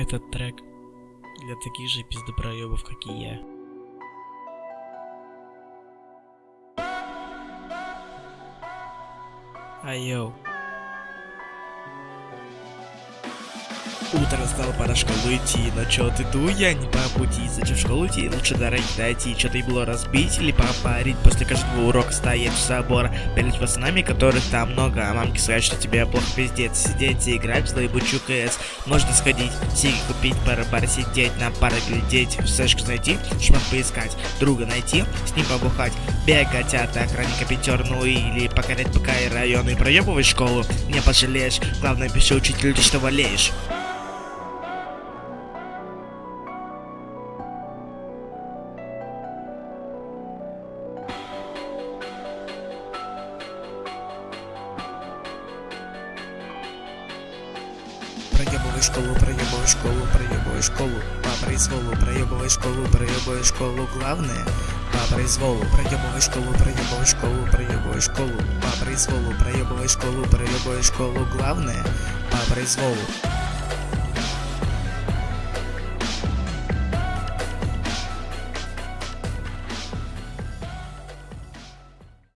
Этот трек для таких же пиздопроебов, как и я. Айоу. Утро стало, пора в школу идти, но чё ты иду я не по пути. Зачем в школу идти, лучше дороги дойти. Чё-то и было разбить или попарить? После каждого урока стоять в забор Перед пацанами, которых там много. А мамки сказать, что тебе плохо пиздец. Сидеть и играть в злоебучую КС Можно сходить, сиги купить, пара бар сидеть На пары глядеть, в сэшку зайти Шмат поискать, друга найти, с ним побухать. Бегать от охранника пятер, ну или покорять ПК и районы Проебывай школу, не пожалеешь. Главное, пиши учителю, ты что болеешь Проебывай школу, проебывай школу, проебывай школу По произволу, проебывай школу, проебывай школу Главное, по произволу Проебывай школу, проебывай школу, проебывай школу По произволу, проебывай школу, проебывай школу Главное, по произволу